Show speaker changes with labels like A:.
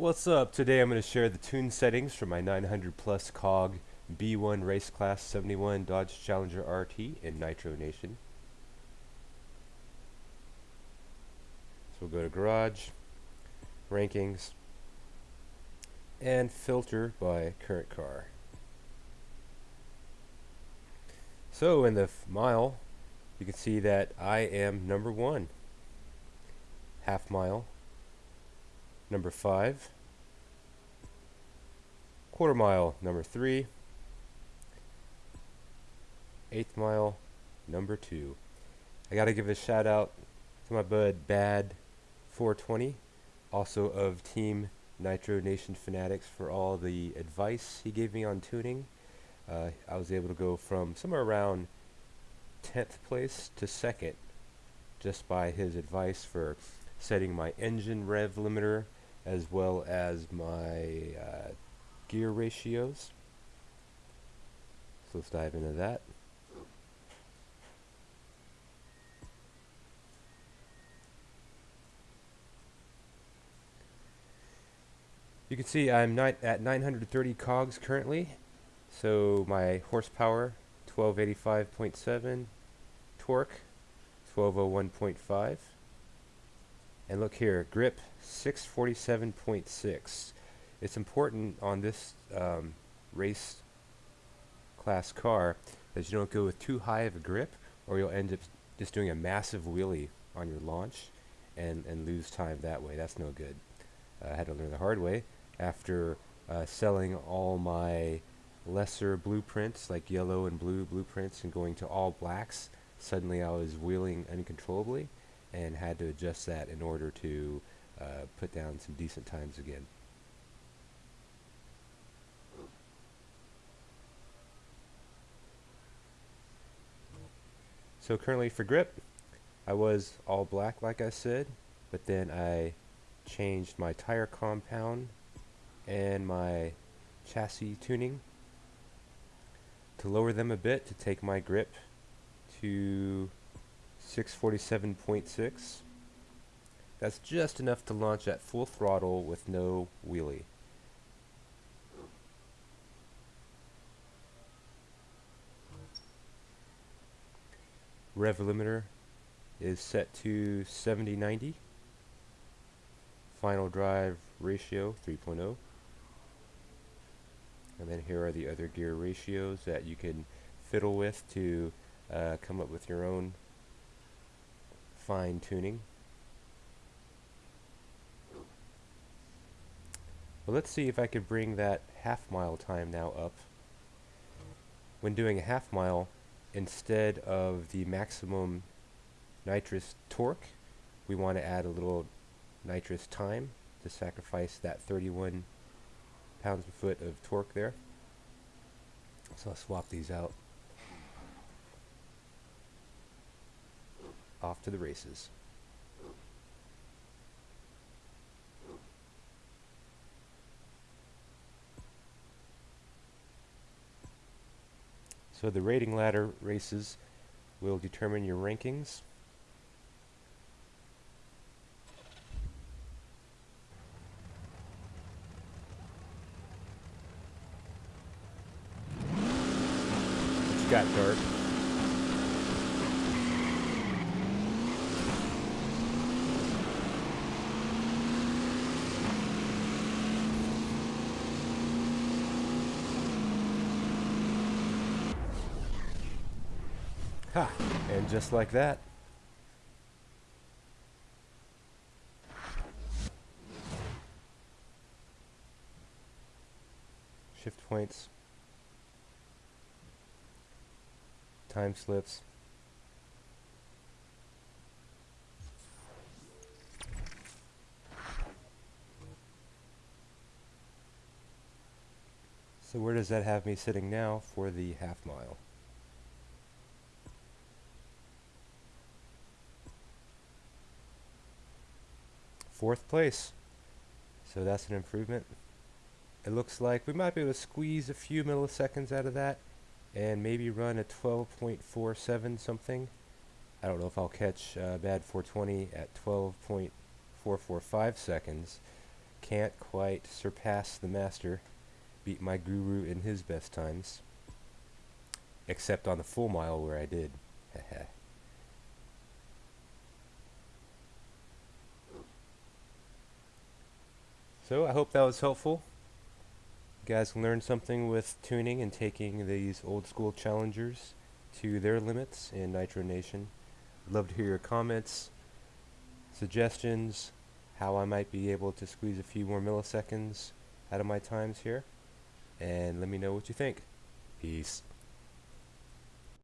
A: What's up? Today I'm going to share the tune settings for my 900 plus COG B1 Race Class 71 Dodge Challenger RT in Nitro Nation. So we'll go to Garage, Rankings, and Filter by Current Car. So in the mile, you can see that I am number one. Half mile, number 5. Quarter mile, number three, eighth mile, number 2. I got to give a shout out to my bud Bad 420, also of Team Nitro Nation Fanatics for all the advice he gave me on tuning. Uh, I was able to go from somewhere around 10th place to 2nd just by his advice for setting my engine rev limiter as well as my uh, gear ratios. So let's dive into that. You can see I'm at 930 cogs currently. So my horsepower 1285.7, torque 1201.5. And look here, grip 647.6. It's important on this um, race class car that you don't go with too high of a grip or you'll end up just doing a massive wheelie on your launch and, and lose time that way. That's no good. Uh, I had to learn the hard way after uh, selling all my lesser blueprints like yellow and blue blueprints and going to all blacks. Suddenly I was wheeling uncontrollably and had to adjust that in order to uh, put down some decent times again. So currently for grip, I was all black like I said, but then I changed my tire compound and my chassis tuning to lower them a bit to take my grip to 647.6. That's just enough to launch at full throttle with no wheelie. Rev limiter is set to 70-90. Final drive ratio 3.0. And then here are the other gear ratios that you can fiddle with to uh, come up with your own fine tuning. Well, let's see if I could bring that half mile time now up. When doing a half mile, instead of the maximum nitrous torque, we want to add a little nitrous time to sacrifice that 31 pounds per foot of torque there. So I'll swap these out. Off to the races. So the rating ladder races will determine your rankings. It's got dark. Ha! And just like that. Shift points. Time slips. So where does that have me sitting now for the half mile? Fourth place. So that's an improvement. It looks like we might be able to squeeze a few milliseconds out of that and maybe run a 12.47 something. I don't know if I'll catch uh, bad 420 at 12.445 seconds, can't quite surpass the master, beat my guru in his best times. Except on the full mile where I did. So I hope that was helpful. You guys learned something with tuning and taking these old school challengers to their limits in Nitro Nation. I'd love to hear your comments, suggestions, how I might be able to squeeze a few more milliseconds out of my times here. And let me know what you think. Peace.